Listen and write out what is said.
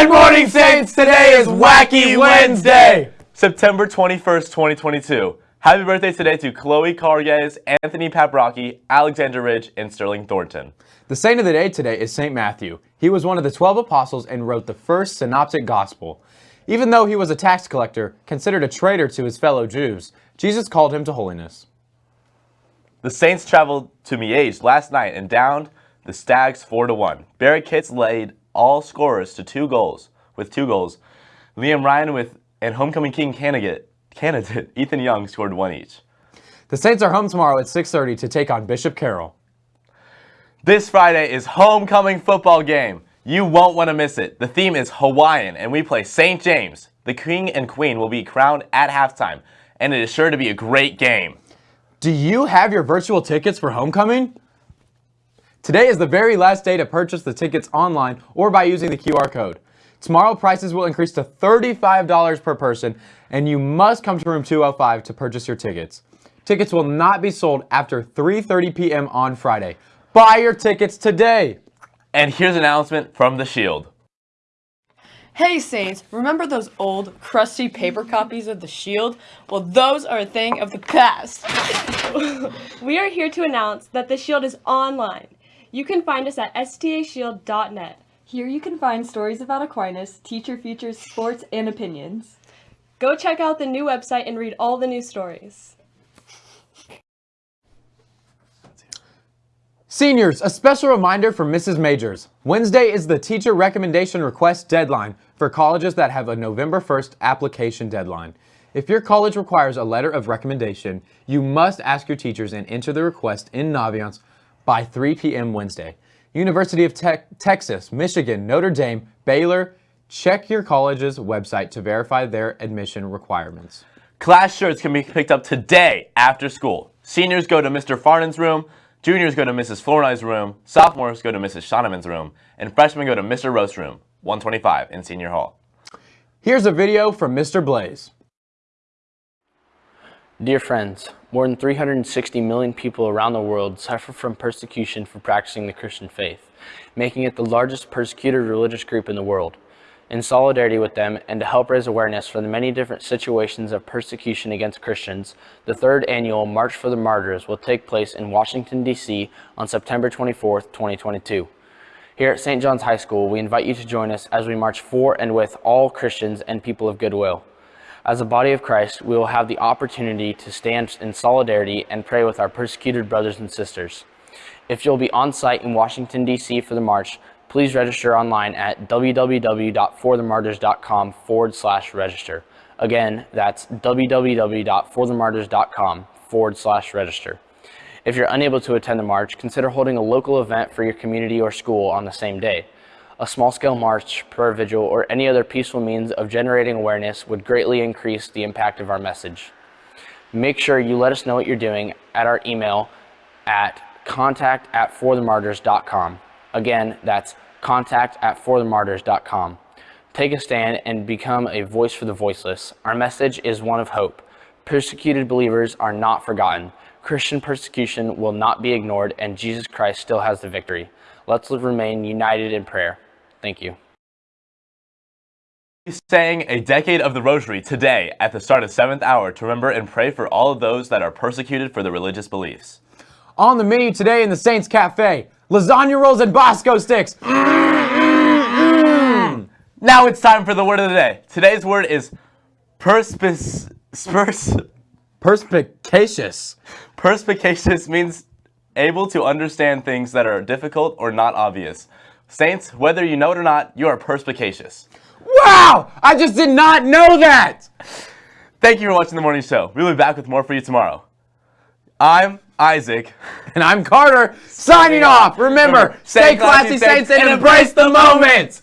Saints, today is Wacky Wednesday! September 21st, 2022. Happy birthday today to Chloe Carges, Anthony Paprocki, Alexander Ridge, and Sterling Thornton. The saint of the day today is St. Matthew. He was one of the 12 apostles and wrote the first synoptic gospel. Even though he was a tax collector, considered a traitor to his fellow Jews, Jesus called him to holiness. The Saints traveled to Miege last night and downed the Stags 4-1. Barrett Kitts laid all scorers to two goals, with two goals. Liam Ryan with and homecoming king candidate, candidate Ethan Young scored one each. The Saints are home tomorrow at 6.30 to take on Bishop Carroll. This Friday is homecoming football game. You won't want to miss it. The theme is Hawaiian and we play St. James. The king and queen will be crowned at halftime and it is sure to be a great game. Do you have your virtual tickets for homecoming? Today is the very last day to purchase the tickets online or by using the QR code. Tomorrow prices will increase to $35 per person and you must come to room 205 to purchase your tickets. Tickets will not be sold after 3.30 p.m. on Friday. Buy your tickets today! And here's an announcement from The Shield. Hey Saints, remember those old, crusty paper copies of The Shield? Well, those are a thing of the past. we are here to announce that The Shield is online. You can find us at stashield.net. Here you can find stories about Aquinas, teacher features, sports, and opinions. Go check out the new website and read all the new stories. Seniors, a special reminder from Mrs. Majors. Wednesday is the teacher recommendation request deadline for colleges that have a November 1st application deadline. If your college requires a letter of recommendation, you must ask your teachers and enter the request in Naviance by 3 p.m. Wednesday. University of Te Texas, Michigan, Notre Dame, Baylor, check your college's website to verify their admission requirements. Class shirts can be picked up today after school. Seniors go to Mr. Farnan's room, juniors go to Mrs. Flournay's room, sophomores go to Mrs. Shoneman's room, and freshmen go to Mr. Roast's room, 125 in Senior Hall. Here's a video from Mr. Blaze. Dear friends, more than 360 million people around the world suffer from persecution for practicing the Christian faith, making it the largest persecuted religious group in the world. In solidarity with them and to help raise awareness for the many different situations of persecution against Christians, the third annual March for the Martyrs will take place in Washington, D.C. on September 24, 2022. Here at St. John's High School, we invite you to join us as we march for and with all Christians and people of goodwill. As a body of Christ, we will have the opportunity to stand in solidarity and pray with our persecuted brothers and sisters. If you'll be on site in Washington, D.C. for the march, please register online at www.forthemartyrs.com forward slash register. Again, that's www.forthemartyrs.com forward slash register. If you're unable to attend the march, consider holding a local event for your community or school on the same day. A small-scale march, prayer vigil, or any other peaceful means of generating awareness would greatly increase the impact of our message. Make sure you let us know what you're doing at our email at contact at forthemartyrs.com. Again, that's contact at forthemartyrs.com. Take a stand and become a voice for the voiceless. Our message is one of hope. Persecuted believers are not forgotten. Christian persecution will not be ignored and Jesus Christ still has the victory. Let's remain united in prayer. Thank you. Saying a decade of the Rosary today at the start of 7th hour to remember and pray for all of those that are persecuted for their religious beliefs. On the menu today in the Saints Cafe, lasagna rolls and Bosco sticks. Mm-hmm. Now it's time for the word of the day. Today's word is perspic pers perspicacious. Perspicacious means able to understand things that are difficult or not obvious. Saints, whether you know it or not, you are perspicacious. Wow! I just did not know that! Thank you for watching the morning show. We'll be back with more for you tomorrow. I'm Isaac. And I'm Carter, signing off. Remember, stay classy, Saints, and embrace the moment!